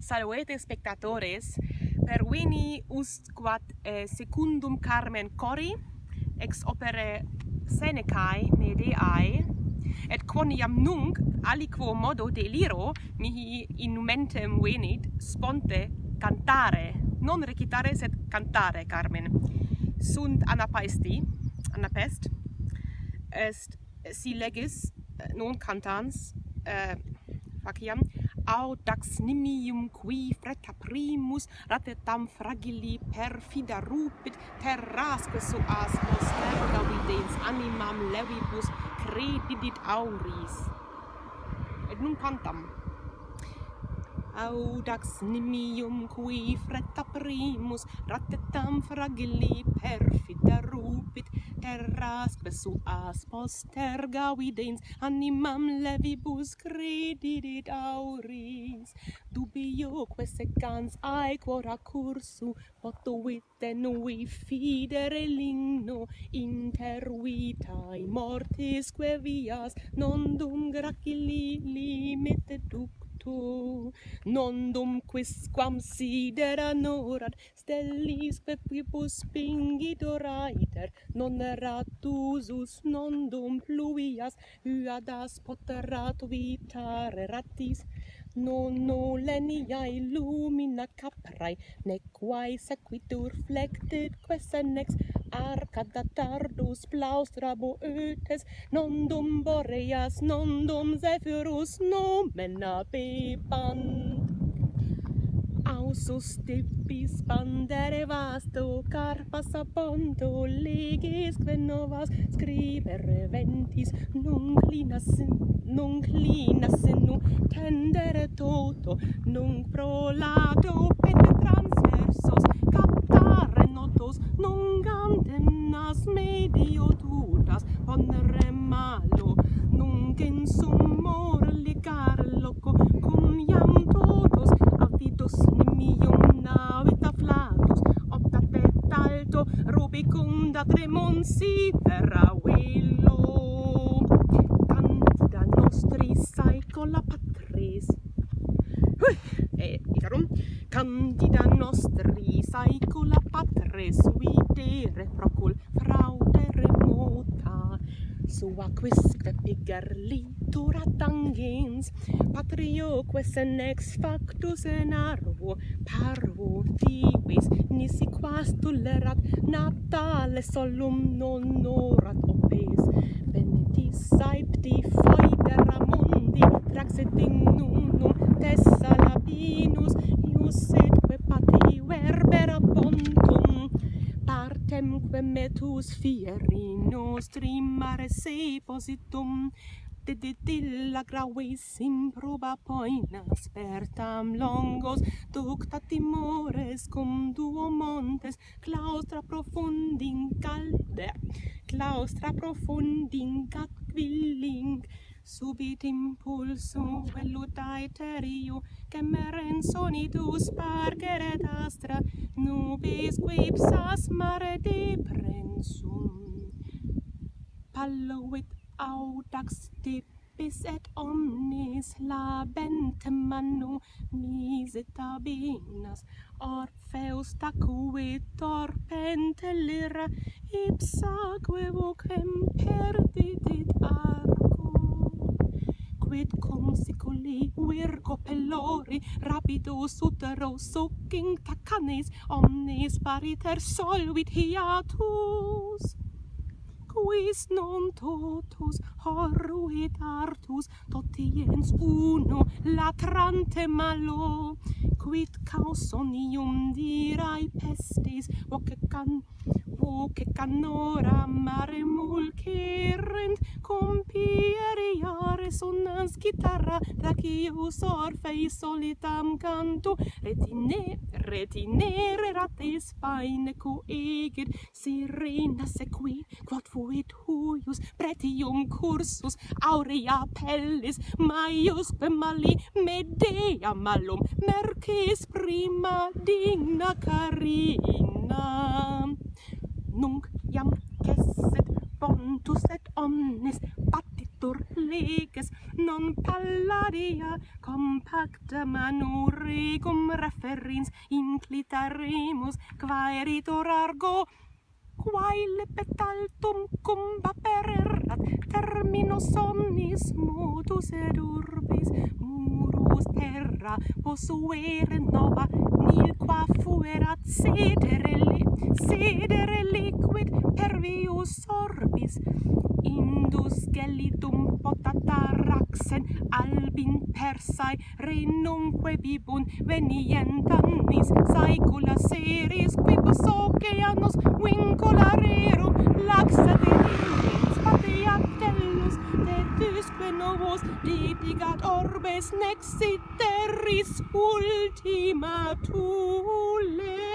salvete spectatores per vini usquat eh, secundum Carmen Cori ex opere Senecae Medeae et quoniam nunc aliquo modo deliro mihi inumentem venit sponte cantare non recitare sed cantare Carmen. Sunt anapaesti anapest est si legis eh, non cantans eh, faciam audax nimium qui fretta primus ratetam fragili perfida rupit terrasque suas posterga videns animam levibus credidit auris. Et nun cantam audax nimium qui fretta primus ratetam fragili perfida rupit terrasque suas posterga videns animam levibus credidit auris. Dubioque secans aequora cursu potuit nui fidere ligno intervitae mortisque vias non dum gracili limite duc tu. Nondum quisquam sidera stellis stellisque quipus pingit oraiter. Non ratusus nondum pluvias uadas poterat vitare ratis. Non oleniae lumina caprae, ne quae sequitur flectit quesenex, arcada tardus plaustra boetes non nondum boreas nondum zephyrus nomen pipan ausus tippis pandere vasto carpas aponto leges quenovas scribere ventis non clinas non clinas nu tendere toto non prolato pet transversos malos non gantemnas medio tutas ponere malo. Nunc in sumor licar loco cum iam totos avidos nimium navita flatus opta pet alto rubicunda tremonsitera verum candida nostri saecula patres videre procul fraude remota. Sua quisque piger litura tangens patrioque sen ex factus en arvo parvo divis nisi quas tolerat natale solum non orat opes. Benedis saepti foedera mundi traxit in num temque metus fieri nostri mare se positum. De de dilla gravis improba poina spertam longos. Ducta timores cum duo montes. Claustra profundin calde. Claustra profundin quilling subit impulsum vellut aeteriu gemeren sonidus pargeret astra nubis quipsas mare deprensum palluit audax tipis et omnes labentem manum misetabinas orfeus tacuit torpente lira ipsaque vocem perdidit arco quid consiculi virgo pellori rapido sutero sucking tacanes omnes pariter solvit hiatus. Quis non totus horruit artus totiens uno latrante malo. Quid causonium dirai pestis voce can voce canoram chitarra da kiu sorfei solitam cantu. Retine retinere ratis faine cu egir sirena sequi quod fuit huius pretium cursus aurea pellis maius mali medea malum mercis prima digna carina. Nunc iam cesset pontus et omnes multur leges non pallaria compacta manurigum referins inclitarimus quaeritor argo quae lepetaltum cum vapererat terminus omnis modus ed urbis murus terra posuere nova nil qua fuerat sedere li sedere liquid pervius orbis scelidum potataraxen albin persae renumque vibun venientanis saecula seris quibus oceanos vincularerum laxate ingens patia tellus tetusque novos litigat orbes nexit terris ultima tule